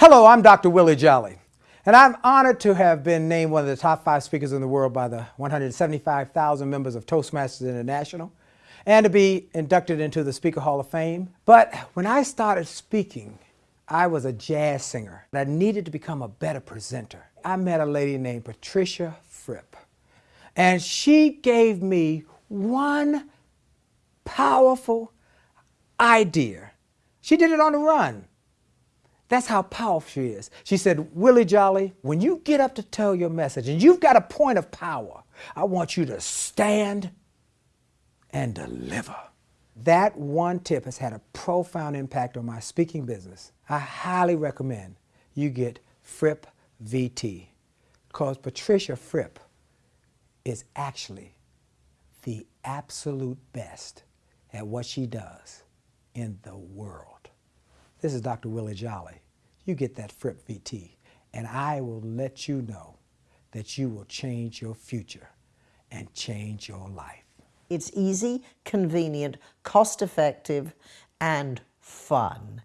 Hello, I'm Dr. Willie Jolley, and I'm honored to have been named one of the top five speakers in the world by the 175,000 members of Toastmasters International and to be inducted into the Speaker Hall of Fame. But when I started speaking, I was a jazz singer. and I needed to become a better presenter. I met a lady named Patricia Fripp, and she gave me one powerful idea. She did it on the run. That's how powerful she is. She said, Willie Jolley, when you get up to tell your message and you've got a point of power, I want you to stand and deliver. That one tip has had a profound impact on my speaking business. I highly recommend you get Fripp VT because Patricia Fripp is actually the absolute best at what she does in the world. This is Dr. Willie Jolley. You get that Fripp VT, and I will let you know that you will change your future and change your life. It's easy, convenient, cost effective, and fun.